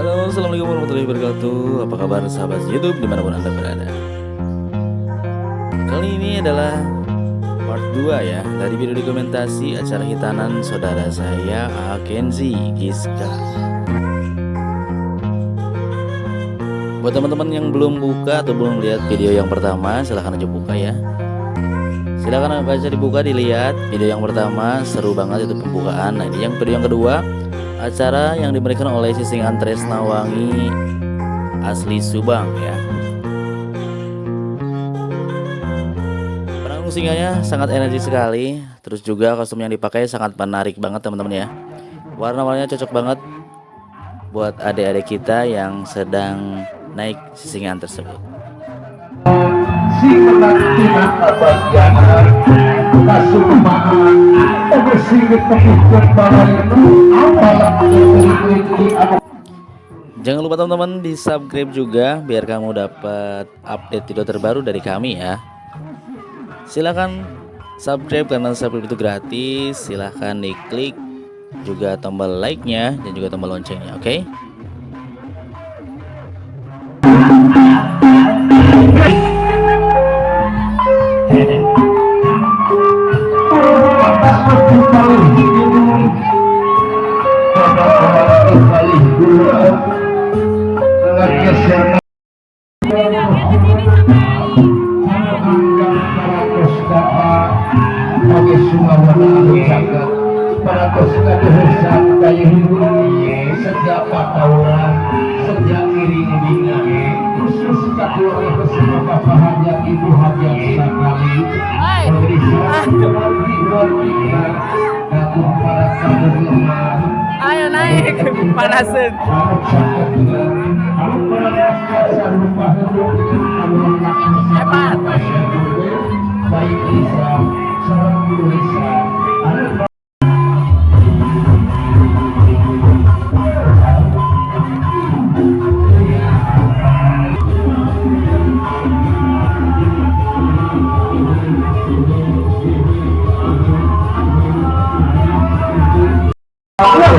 Halo assalamualaikum warahmatullahi wabarakatuh. Apa kabar sahabat youtube? Di mana pun anda berada. Kali ini adalah part 2 ya Dari video dokumentasi acara hitanan saudara saya Akenzi Giska Buat teman-teman yang belum buka atau belum lihat video yang pertama silahkan aja buka ya. Silahkan aja dibuka dilihat video yang pertama seru banget itu pembukaan. Nah ini yang video yang kedua acara yang diberikan oleh Sisingan Tresnawangi asli Subang ya. Perang singanya sangat energi sekali terus juga kostum yang dipakai sangat menarik banget teman-teman ya. Warna-warnanya cocok banget buat adik-adik kita yang sedang naik sisingan tersebut Jangan lupa teman-teman di subscribe juga biar kamu dapat update video terbaru dari kami ya. Silahkan subscribe karena subscribe itu gratis. Silahkan diklik juga tombol like-nya dan juga tombol loncengnya, oke? Okay? Ibu hajat sekali pemerintah kembali kita ayo naik. Panasin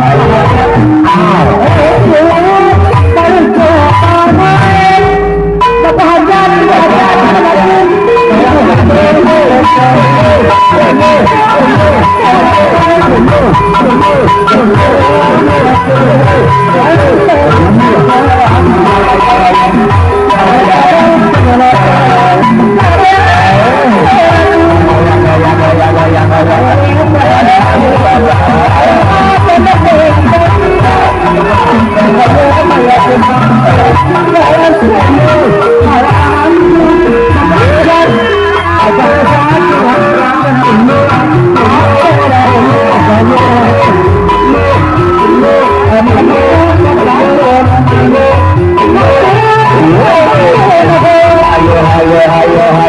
Hãy subscribe cho kênh Ghiền Mì Gõ Để không bỏ lỡ những video hấp dẫn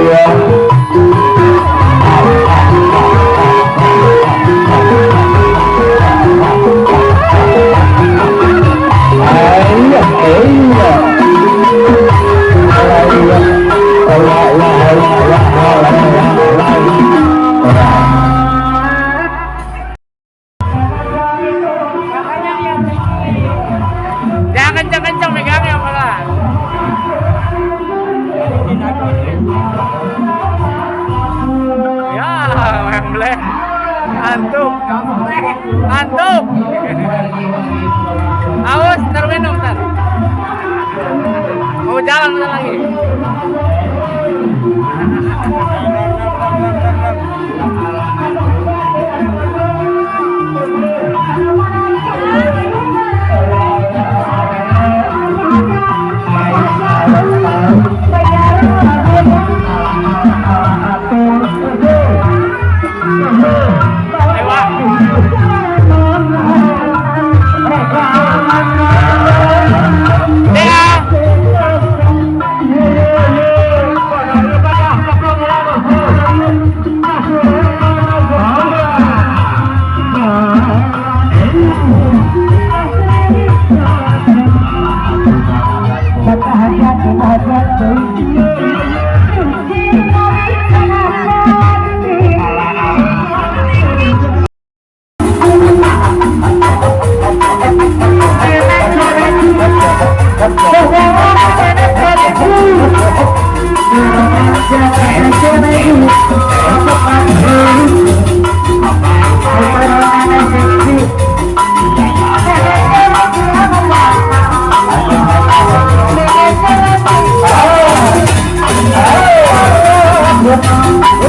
Jangan Antum. Antum. Awas, ntar minum, ntar. Mau jalan, lagi.